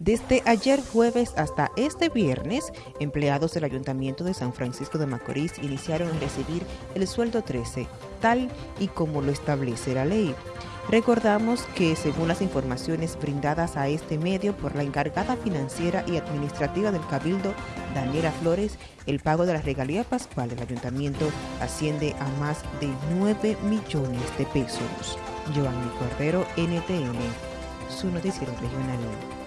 Desde ayer jueves hasta este viernes, empleados del Ayuntamiento de San Francisco de Macorís iniciaron a recibir el sueldo 13, tal y como lo establece la ley. Recordamos que según las informaciones brindadas a este medio por la encargada financiera y administrativa del Cabildo, Daniela Flores, el pago de la regalía pascual del ayuntamiento asciende a más de 9 millones de pesos. Giovanni Cordero, NTN, su noticiero regional.